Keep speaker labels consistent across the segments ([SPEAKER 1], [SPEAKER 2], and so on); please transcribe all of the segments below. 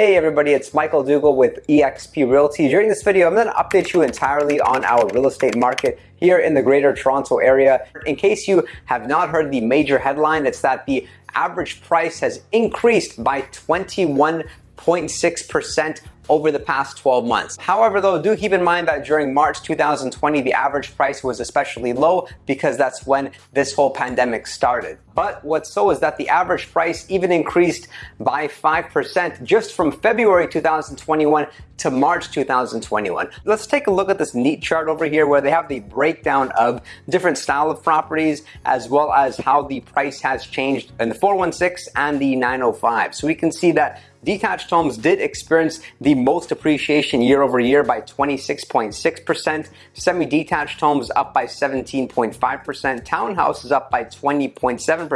[SPEAKER 1] Hey everybody, it's Michael Dougal with eXp Realty. During this video, I'm to update you entirely on our real estate market here in the greater Toronto area. In case you have not heard the major headline, it's that the average price has increased by 21.6% over the past 12 months. However, though, do keep in mind that during March 2020, the average price was especially low because that's when this whole pandemic started. But what's so is that the average price even increased by 5% just from February 2021 to March 2021. Let's take a look at this neat chart over here where they have the breakdown of different style of properties as well as how the price has changed in the 416 and the 905. So we can see that Detached homes did experience the most appreciation year over year by 26.6%, semi-detached homes up by 17.5%, townhouses up by 20.7%,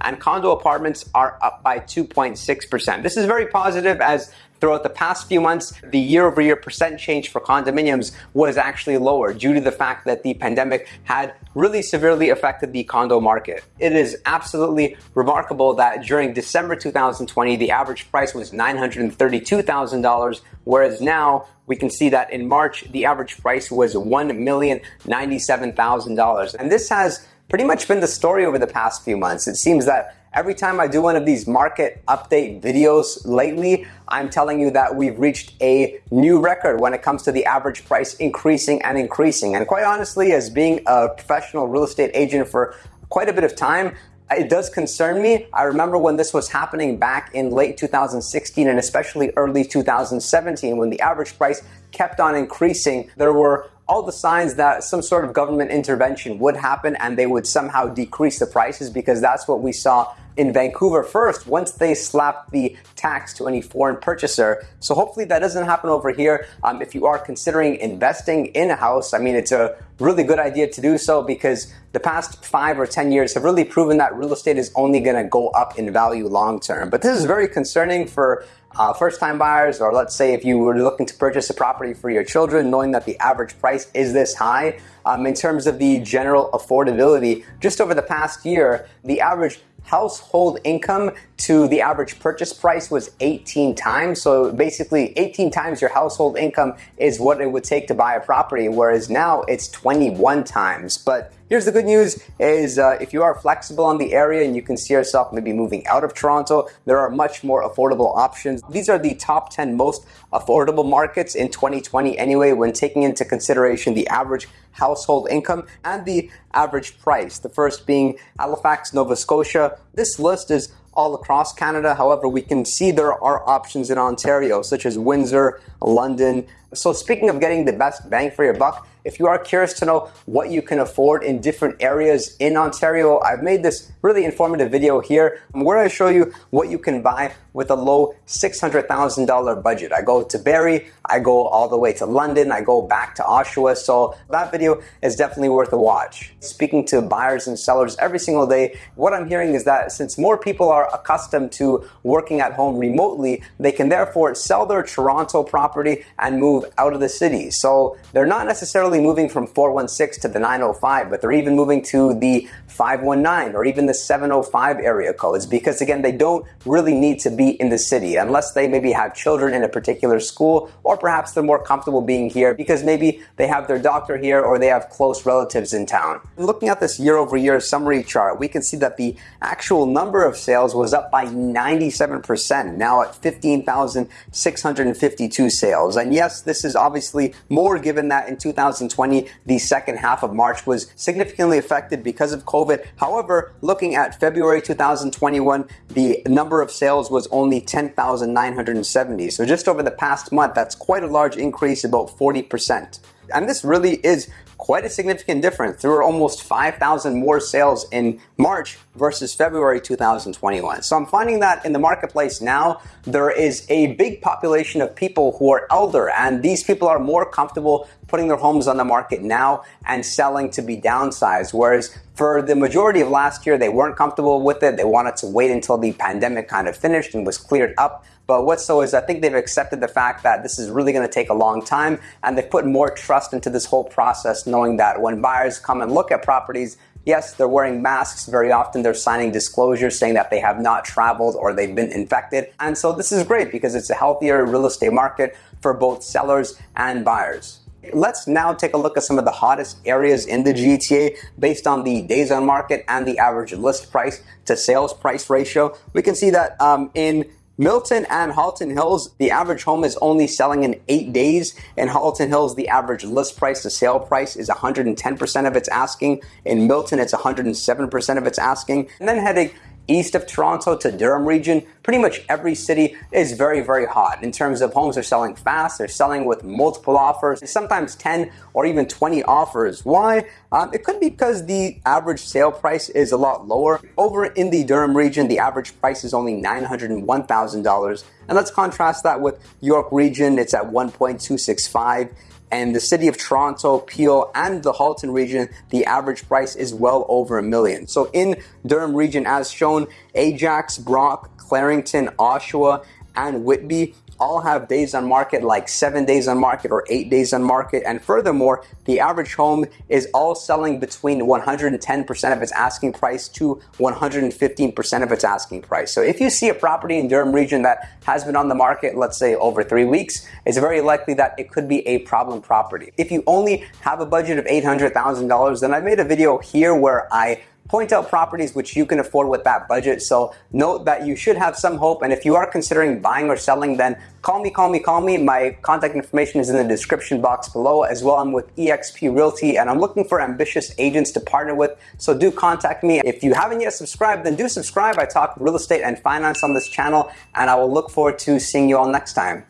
[SPEAKER 1] and condo apartments are up by 2.6%. This is very positive as Throughout the past few months, the year-over-year percent change for condominiums was actually lower due to the fact that the pandemic had really severely affected the condo market. It is absolutely remarkable that during December 2020, the average price was $932,000, whereas now we can see that in March, the average price was $1,097,000. And this has pretty much been the story over the past few months. It seems that Every time I do one of these market update videos lately, I'm telling you that we've reached a new record when it comes to the average price increasing and increasing. And quite honestly, as being a professional real estate agent for quite a bit of time, it does concern me. I remember when this was happening back in late 2016 and especially early 2017 when the average price kept on increasing. There were all the signs that some sort of government intervention would happen and they would somehow decrease the prices because that's what we saw in Vancouver first once they slapped the tax to any foreign purchaser. So hopefully that doesn't happen over here. Um, if you are considering investing in a house, I mean, it's a really good idea to do so because the past five or 10 years have really proven that real estate is only going to go up in value long term. But this is very concerning for uh, first time buyers, or let's say if you were looking to purchase a property for your children, knowing that the average price is this high. Um, in terms of the general affordability, just over the past year, the average household income to the average purchase price was 18 times. So basically 18 times your household income is what it would take to buy a property, whereas now it's 21 times. But here's the good news is uh, if you are flexible on the area and you can see yourself maybe moving out of Toronto, there are much more affordable options. These are the top 10 most affordable markets in 2020 anyway, when taking into consideration the average household income and the average price. The first being Halifax, Nova Scotia. This list is all across Canada. However, we can see there are options in Ontario, such as Windsor, London. So speaking of getting the best bang for your buck, if you are curious to know what you can afford in different areas in Ontario, I've made this really informative video here where I show you what you can buy with a low $600,000 budget. I go to Barrie, I go all the way to London, I go back to Oshawa, so that video is definitely worth a watch. Speaking to buyers and sellers every single day, what I'm hearing is that since more people are accustomed to working at home remotely, they can therefore sell their Toronto property and move out of the city. So they're not necessarily moving from 416 to the 905, but they're even moving to the 519 or even the 705 area codes because again, they don't really need to be in the city unless they maybe have children in a particular school or perhaps they're more comfortable being here because maybe they have their doctor here or they have close relatives in town. Looking at this year over year summary chart, we can see that the actual number of sales was up by 97%, now at 15,652 sales. And yes, this is obviously more given that in 2020, the second half of March was significantly affected because of COVID. However, looking at February 2021, the number of sales was only 10,970. So just over the past month, that's quite a large increase, about 40%. And this really is quite a significant difference. There were almost 5,000 more sales in March versus February 2021. So I'm finding that in the marketplace now, there is a big population of people who are elder and these people are more comfortable putting their homes on the market now and selling to be downsized. Whereas for the majority of last year, they weren't comfortable with it. They wanted to wait until the pandemic kind of finished and was cleared up. But what's so is I think they've accepted the fact that this is really going to take a long time and they've put more trust into this whole process knowing that when buyers come and look at properties, Yes, they're wearing masks. Very often they're signing disclosures saying that they have not traveled or they've been infected. And so this is great because it's a healthier real estate market for both sellers and buyers. Let's now take a look at some of the hottest areas in the GTA based on the days on market and the average list price to sales price ratio. We can see that um, in Milton and Halton Hills, the average home is only selling in eight days. In Halton Hills, the average list price to sale price is 110% of its asking. In Milton, it's 107% of its asking. And then heading east of Toronto to Durham region, pretty much every city is very, very hot in terms of homes are selling fast. They're selling with multiple offers, sometimes 10 or even 20 offers. Why? Um, it could be because the average sale price is a lot lower. Over in the Durham region, the average price is only $901,000. And let's contrast that with York region. It's at 1.265 and the city of Toronto, Peel, and the Halton region, the average price is well over a million. So in Durham region, as shown, Ajax, Brock, Clarington, Oshawa, and Whitby all have days on market like seven days on market or eight days on market. And furthermore, the average home is all selling between 110% of its asking price to 115% of its asking price. So if you see a property in Durham region that has been on the market, let's say over three weeks, it's very likely that it could be a problem property. If you only have a budget of $800,000, then I made a video here where I point out properties which you can afford with that budget. So note that you should have some hope. And if you are considering buying or selling, then call me, call me, call me. My contact information is in the description box below. As well, I'm with eXp Realty and I'm looking for ambitious agents to partner with. So do contact me. If you haven't yet subscribed, then do subscribe. I talk real estate and finance on this channel and I will look forward to seeing you all next time.